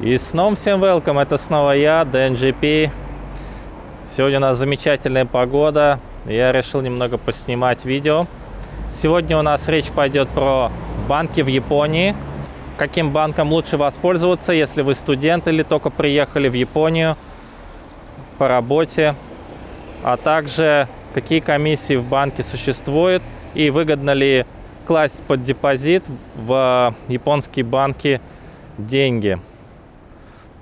И снова всем welcome, это снова я, DNGP. Сегодня у нас замечательная погода, я решил немного поснимать видео. Сегодня у нас речь пойдет про банки в Японии. Каким банком лучше воспользоваться, если вы студент или только приехали в Японию по работе. А также какие комиссии в банке существуют и выгодно ли класть под депозит в японские банки деньги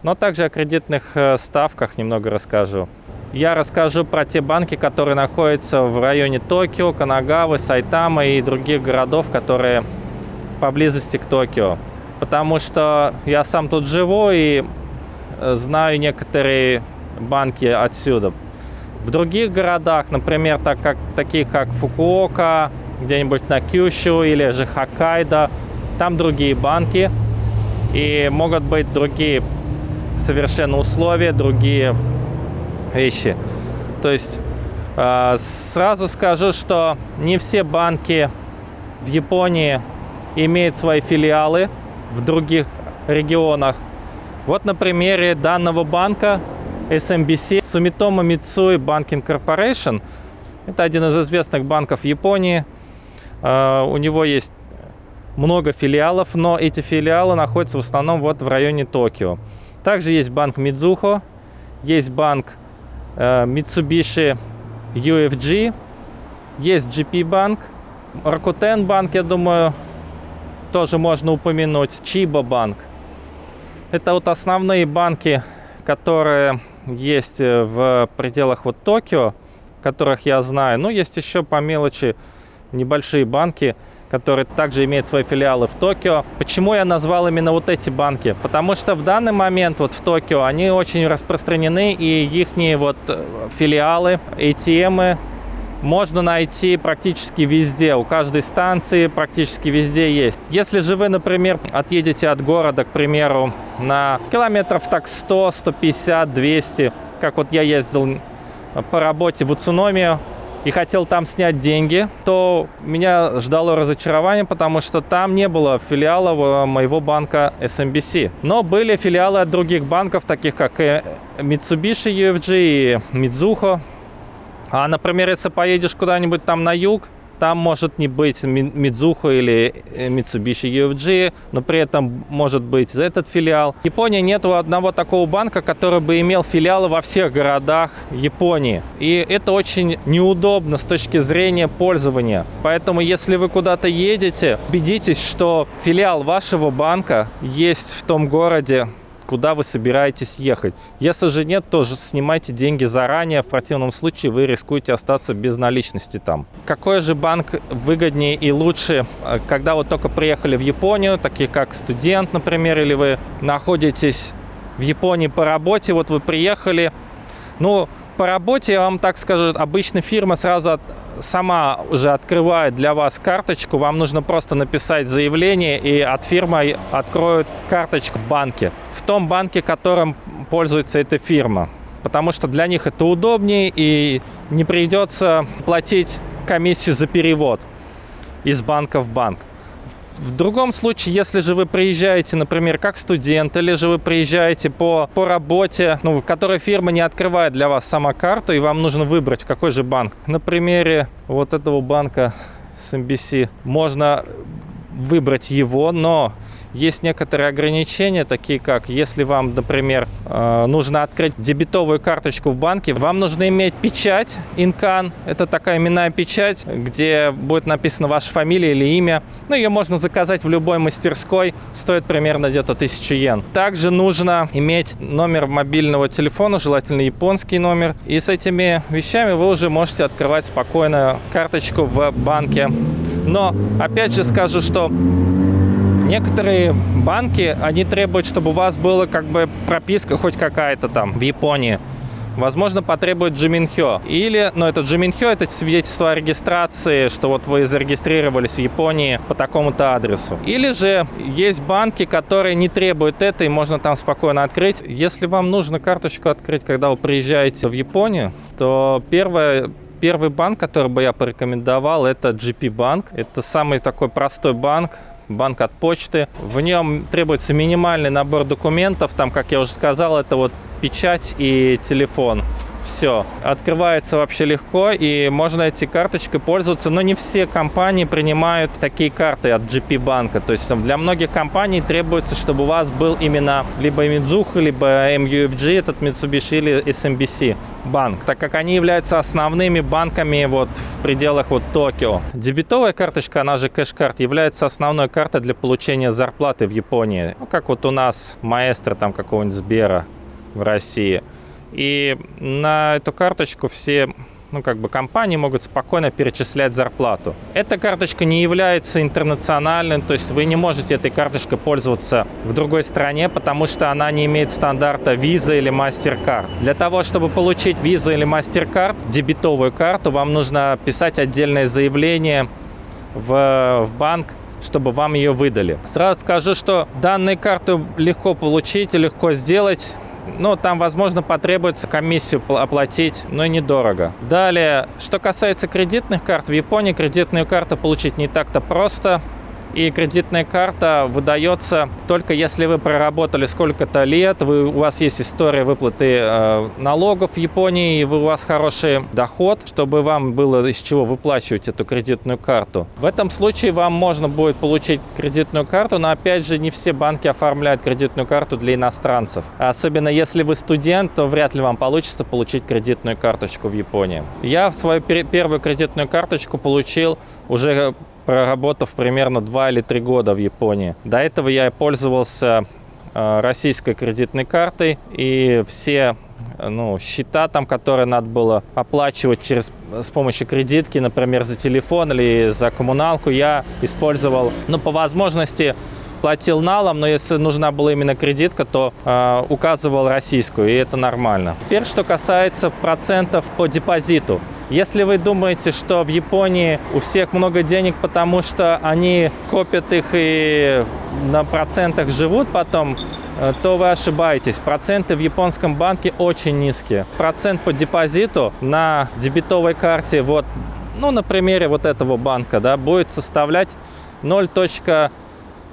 но также о кредитных э, ставках немного расскажу. Я расскажу про те банки, которые находятся в районе Токио, Канагавы, Сайтама и других городов, которые поблизости к Токио. Потому что я сам тут живу и э, знаю некоторые банки отсюда. В других городах, например, так как, таких как Фукуока, где-нибудь на Кюшю или же Хоккайдо, там другие банки и могут быть другие совершенно условия, другие вещи. То есть э, сразу скажу, что не все банки в Японии имеют свои филиалы в других регионах. Вот на примере данного банка SMBC Sumitomo Mitsui Banking Corporation. Это один из известных банков Японии. Э, у него есть много филиалов, но эти филиалы находятся в основном вот в районе Токио. Также есть банк Мидзухо, есть банк э, Mitsubishi UFG, есть GP банк, Rakuten банк, я думаю, тоже можно упомянуть, Chiba банк. Это вот основные банки, которые есть э, в пределах вот Токио, которых я знаю. Ну, есть еще по мелочи небольшие банки, который также имеет свои филиалы в Токио. Почему я назвал именно вот эти банки? Потому что в данный момент вот в Токио они очень распространены, и их вот э, филиалы, ATM можно найти практически везде. У каждой станции практически везде есть. Если же вы, например, отъедете от города, к примеру, на километров так 100, 150, 200, как вот я ездил по работе в Уцуномию, и хотел там снять деньги, то меня ждало разочарование, потому что там не было филиала моего банка SMBC. Но были филиалы от других банков, таких как э, Mitsubishi UFG и Mizuho. А, например, если поедешь куда-нибудь там на юг, там может не быть Мидзухо или э, Mitsubishi UFG, но при этом может быть этот филиал. В Японии нет одного такого банка, который бы имел филиалы во всех городах Японии. И это очень неудобно с точки зрения пользования. Поэтому, если вы куда-то едете, убедитесь, что филиал вашего банка есть в том городе, куда вы собираетесь ехать. Если же нет, тоже снимайте деньги заранее. В противном случае вы рискуете остаться без наличности там. Какой же банк выгоднее и лучше, э, когда вы только приехали в Японию, такие как студент, например, или вы находитесь в Японии по работе, вот вы приехали, ну, по работе, я вам так скажу, обычно фирма сразу от, сама уже открывает для вас карточку. Вам нужно просто написать заявление, и от фирмы откроют карточку в банке том банке, которым пользуется эта фирма. Потому что для них это удобнее и не придется платить комиссию за перевод из банка в банк. В другом случае, если же вы приезжаете, например, как студент, или же вы приезжаете по, по работе, ну, в которой фирма не открывает для вас сама карту, и вам нужно выбрать, какой же банк. На примере вот этого банка с MBC можно выбрать его, но есть некоторые ограничения, такие как, если вам, например, э, нужно открыть дебетовую карточку в банке, вам нужно иметь печать Инкан. Это такая именная печать, где будет написана ваша фамилия или имя. Ну, ее можно заказать в любой мастерской, стоит примерно где-то 1000 йен. Также нужно иметь номер мобильного телефона, желательно японский номер. И с этими вещами вы уже можете открывать спокойно карточку в банке. Но, опять же скажу, что Некоторые банки, они требуют, чтобы у вас была как бы прописка хоть какая-то там в Японии. Возможно, потребует Джиминхё. Или, ну, это Джиминхё, это свидетельство о регистрации, что вот вы зарегистрировались в Японии по такому-то адресу. Или же есть банки, которые не требуют это, и можно там спокойно открыть. Если вам нужно карточку открыть, когда вы приезжаете в Японию, то первое, Первый банк, который бы я порекомендовал, это GP банк. Это самый такой простой банк, банк от почты. В нем требуется минимальный набор документов. Там, как я уже сказал, это вот печать и телефон. Все. Открывается вообще легко, и можно эти карточкой пользоваться. Но не все компании принимают такие карты от GP банка. То есть для многих компаний требуется, чтобы у вас был именно либо Mizuho, либо MUFG, этот Mitsubishi или SMBC банк, так как они являются основными банками вот в пределах вот Токио. Дебетовая карточка, она же кэш-карт, является основной картой для получения зарплаты в Японии. Ну, как вот у нас маэстро там какого-нибудь Сбера в России. И на эту карточку все ну, как бы компании могут спокойно перечислять зарплату. Эта карточка не является интернациональной, то есть вы не можете этой карточкой пользоваться в другой стране, потому что она не имеет стандарта Visa или MasterCard. Для того, чтобы получить Visa или MasterCard, дебетовую карту, вам нужно писать отдельное заявление в, в банк, чтобы вам ее выдали. Сразу скажу, что данные карты легко получить и легко сделать ну, там, возможно, потребуется комиссию оплатить, но недорого. Далее, что касается кредитных карт, в Японии кредитную карту получить не так-то просто и кредитная карта выдается только если вы проработали сколько-то лет, вы, у вас есть история выплаты э, налогов в Японии, и вы, у вас хороший доход, чтобы вам было из чего выплачивать эту кредитную карту. В этом случае вам можно будет получить кредитную карту, но опять же не все банки оформляют кредитную карту для иностранцев. Особенно если вы студент, то вряд ли вам получится получить кредитную карточку в Японии. Я свою первую кредитную карточку получил уже проработав примерно 2 или 3 года в Японии. До этого я пользовался э, российской кредитной картой и все ну, счета там, которые надо было оплачивать через, с помощью кредитки, например, за телефон или за коммуналку, я использовал, ну, по возможности платил налом, но если нужна была именно кредитка, то э, указывал российскую, и это нормально. Теперь, что касается процентов по депозиту. Если вы думаете, что в Японии у всех много денег, потому что они копят их и на процентах живут потом, э, то вы ошибаетесь. Проценты в японском банке очень низкие. Процент по депозиту на дебетовой карте, вот, ну, на примере вот этого банка, да, будет составлять 0,1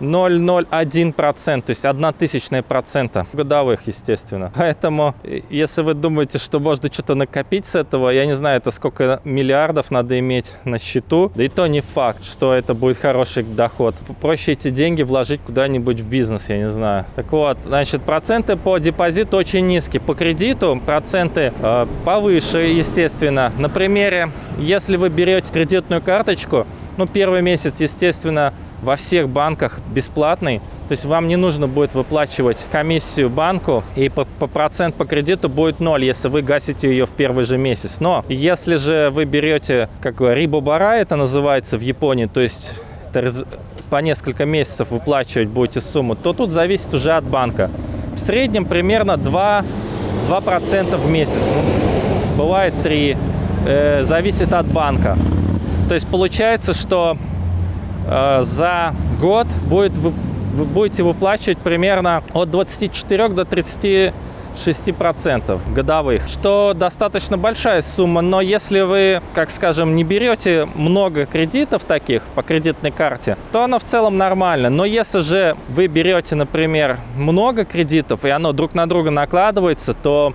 0,01%, то есть 1 тысячная процента годовых, естественно. Поэтому, если вы думаете, что можно что-то накопить с этого, я не знаю, это сколько миллиардов надо иметь на счету, да и то не факт, что это будет хороший доход. Проще эти деньги вложить куда-нибудь в бизнес, я не знаю. Так вот, значит, проценты по депозиту очень низкие. По кредиту проценты э, повыше, естественно. На примере, если вы берете кредитную карточку, ну, первый месяц, естественно, во всех банках бесплатный. То есть вам не нужно будет выплачивать комиссию банку, и по, по процент по кредиту будет ноль, если вы гасите ее в первый же месяц. Но если же вы берете, как рибобара это называется в Японии, то есть по несколько месяцев выплачивать будете сумму, то тут зависит уже от банка. В среднем примерно 2, 2% в месяц. Бывает 3. Э, зависит от банка. То есть получается, что за год будет, вы, вы будете выплачивать примерно от 24 до 36 процентов годовых, что достаточно большая сумма, но если вы, как скажем, не берете много кредитов таких по кредитной карте, то оно в целом нормально. Но если же вы берете, например, много кредитов, и оно друг на друга накладывается, то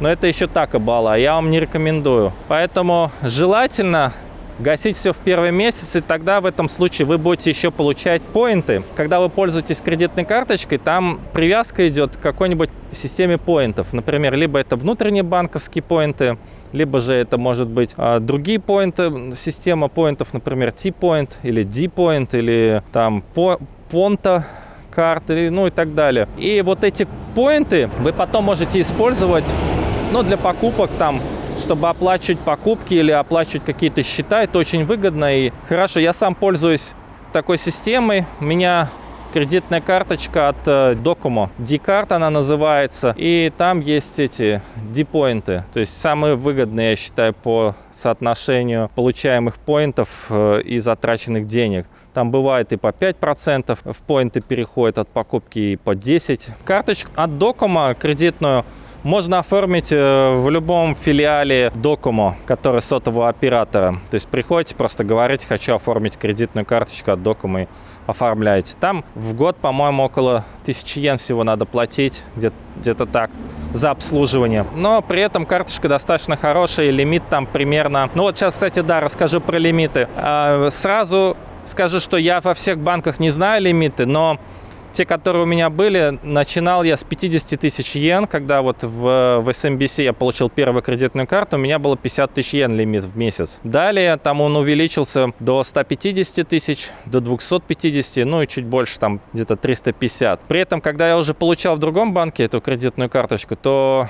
но ну, это еще так и бала, я вам не рекомендую. Поэтому желательно гасить все в первый месяц, и тогда в этом случае вы будете еще получать поинты. Когда вы пользуетесь кредитной карточкой, там привязка идет к какой-нибудь системе поинтов. Например, либо это внутренние банковские поинты, либо же это может быть а, другие поинты, система поинтов, например, T-point или D-point, или там по, Ponta карты, ну и так далее. И вот эти поинты вы потом можете использовать ну, для покупок там чтобы оплачивать покупки или оплачивать какие-то счета. Это очень выгодно и хорошо. Я сам пользуюсь такой системой. У меня кредитная карточка от э, Docomo. D-карт она называется. И там есть эти D-поинты. То есть самые выгодные, я считаю, по соотношению получаемых поинтов э, и затраченных денег. Там бывает и по 5% в поинты переходит от покупки и по 10%. Карточку от Docomo кредитную можно оформить э, в любом филиале Docomo, который сотового оператора. То есть приходите, просто говорите, хочу оформить кредитную карточку от Docomo и оформляете. Там в год, по-моему, около 1000 йен всего надо платить, где-то где так, за обслуживание. Но при этом карточка достаточно хорошая, лимит там примерно... Ну вот сейчас, кстати, да, расскажу про лимиты. А, сразу скажу, что я во всех банках не знаю лимиты, но те, которые у меня были, начинал я с 50 тысяч йен, когда вот в, в SMBC я получил первую кредитную карту, у меня было 50 тысяч йен лимит в месяц. Далее там он увеличился до 150 тысяч, до 250, ну и чуть больше, там где-то 350. При этом, когда я уже получал в другом банке эту кредитную карточку, то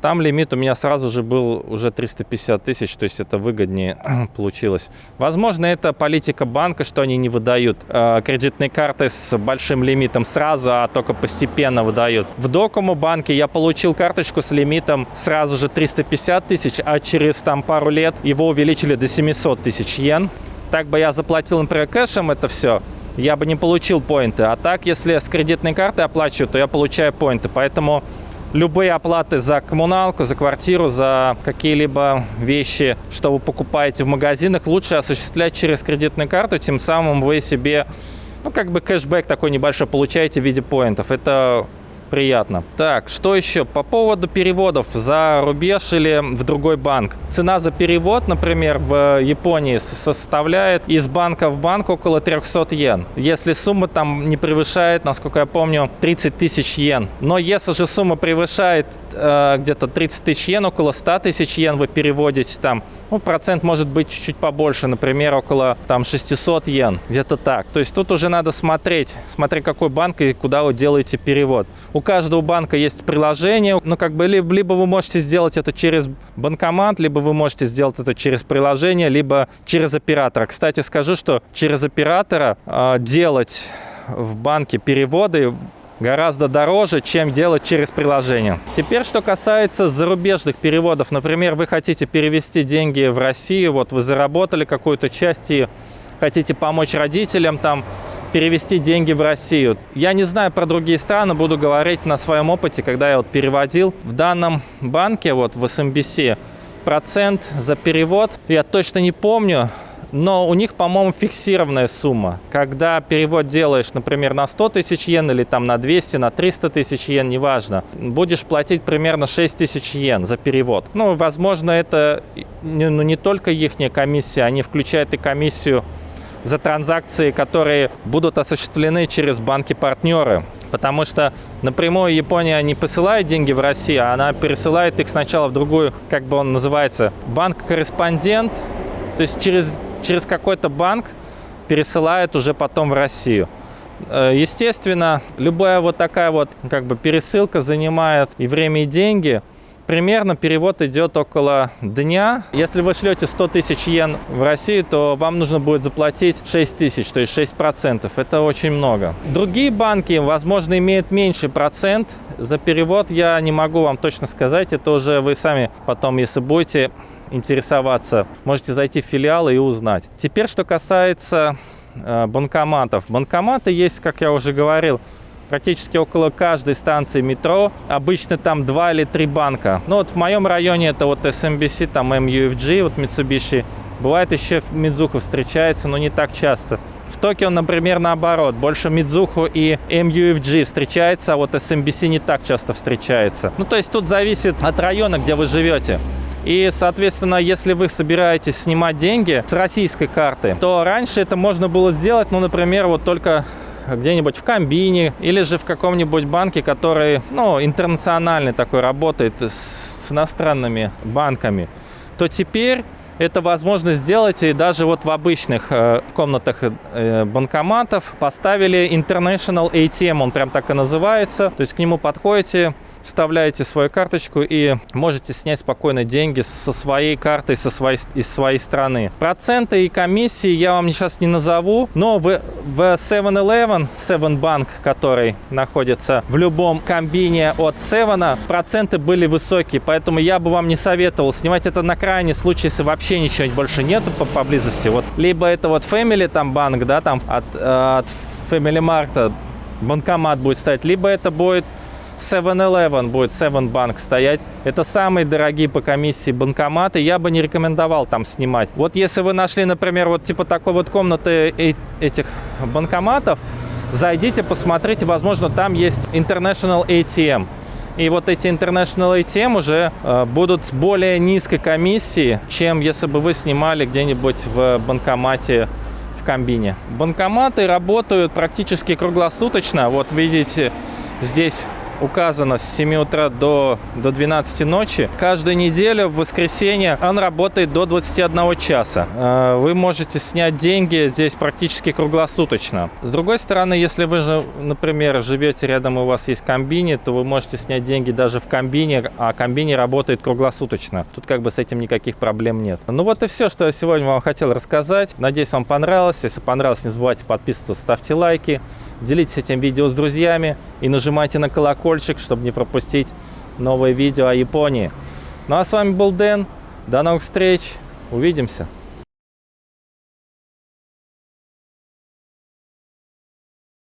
там лимит у меня сразу же был уже 350 тысяч, то есть это выгоднее получилось. Возможно, это политика банка, что они не выдают э, кредитные карты с большим лимитом сразу, а только постепенно выдают. В Докому банке я получил карточку с лимитом сразу же 350 тысяч, а через там пару лет его увеличили до 700 тысяч йен. Так бы я заплатил, например, кэшем это все, я бы не получил поинты. А так, если с кредитной карты оплачиваю, то я получаю поинты. Поэтому любые оплаты за коммуналку, за квартиру, за какие-либо вещи, что вы покупаете в магазинах, лучше осуществлять через кредитную карту, тем самым вы себе, ну, как бы кэшбэк такой небольшой получаете в виде поинтов. Это приятно. Так, что еще? По поводу переводов за рубеж или в другой банк. Цена за перевод, например, в Японии составляет из банка в банк около 300 йен. Если сумма там не превышает, насколько я помню, 30 тысяч йен. Но если же сумма превышает э, где-то 30 тысяч йен, около 100 тысяч йен вы переводите там, ну, процент может быть чуть-чуть побольше, например, около там 600 йен, где-то так. То есть тут уже надо смотреть, смотреть какой банк и куда вы делаете перевод. У каждого банка есть приложение, ну, как бы, либо, либо вы можете сделать это через банкомат, либо вы можете сделать это через приложение, либо через оператора. Кстати, скажу, что через оператора э, делать в банке переводы гораздо дороже, чем делать через приложение. Теперь, что касается зарубежных переводов. Например, вы хотите перевести деньги в Россию, вот вы заработали какую-то часть и хотите помочь родителям там перевести деньги в Россию. Я не знаю про другие страны, буду говорить на своем опыте, когда я вот переводил. В данном банке, вот в SMBC, процент за перевод, я точно не помню, но у них, по-моему, фиксированная сумма. Когда перевод делаешь, например, на 100 тысяч йен или там на 200, на 300 тысяч йен, неважно, будешь платить примерно 6 тысяч йен за перевод. Ну, возможно, это ну, не только их комиссия, они включают и комиссию за транзакции, которые будут осуществлены через банки-партнеры. Потому что напрямую Япония не посылает деньги в Россию, а она пересылает их сначала в другую, как бы он называется, банк-корреспондент. То есть через, через какой-то банк пересылает уже потом в Россию. Э, естественно, любая вот такая вот как бы пересылка занимает и время, и деньги – Примерно перевод идет около дня. Если вы шлете 100 тысяч йен в Россию, то вам нужно будет заплатить 6 тысяч, то есть 6 процентов. Это очень много. Другие банки, возможно, имеют меньший процент. За перевод я не могу вам точно сказать. Это уже вы сами потом, если будете интересоваться, можете зайти в филиалы и узнать. Теперь, что касается э, банкоматов. Банкоматы есть, как я уже говорил, практически около каждой станции метро. Обычно там два или три банка. Ну вот в моем районе это вот SMBC, там MUFG, вот Mitsubishi. Бывает еще Мидзуха встречается, но не так часто. В Токио, например, наоборот. Больше Мидзуху и MUFG встречается, а вот SMBC не так часто встречается. Ну, то есть тут зависит от района, где вы живете. И, соответственно, если вы собираетесь снимать деньги с российской карты, то раньше это можно было сделать, ну, например, вот только где-нибудь в комбине или же в каком-нибудь банке, который, ну, интернациональный такой, работает с, с иностранными банками, то теперь это возможно сделать и даже вот в обычных э, комнатах э, банкоматов поставили International ATM, он прям так и называется. То есть к нему подходите, вставляете свою карточку и можете снять спокойно деньги со своей карты, со своей, из своей страны. Проценты и комиссии я вам сейчас не назову, но в, в 7-Eleven, 7 Bank, который находится в любом комбине от 7, проценты были высокие, поэтому я бы вам не советовал снимать это на крайний случай, если вообще ничего больше нету по поблизости. Вот либо это вот Family там банк, да, там от, э, от Family Mart банкомат будет стоять, либо это будет 7-Eleven будет 7 Bank стоять. Это самые дорогие по комиссии банкоматы. Я бы не рекомендовал там снимать. Вот если вы нашли, например, вот типа такой вот комнаты э- этих банкоматов, зайдите, посмотрите, возможно, там есть International ATM. И вот эти International ATM уже э, будут с более низкой комиссией, чем если бы вы снимали где-нибудь в банкомате в комбине. Банкоматы работают практически круглосуточно. Вот видите, здесь указано с 7 утра до, до 12 ночи. Каждую неделю в воскресенье он работает до 21 часа. Э, Вы можете снять деньги здесь практически круглосуточно. С другой стороны, если вы же, например, живете рядом и у вас есть комбини, то вы можете снять деньги даже в комбине, а комбини работает круглосуточно. Тут как бы с этим никаких проблем нет. Ну вот и все, что я сегодня вам хотел рассказать. Надеюсь, вам понравилось. Если понравилось, не забывайте подписываться, ставьте лайки. Делитесь этим видео с друзьями и нажимайте на колокольчик, чтобы не пропустить новые видео о Японии. Ну а с вами был Дэн. До новых встреч. Увидимся.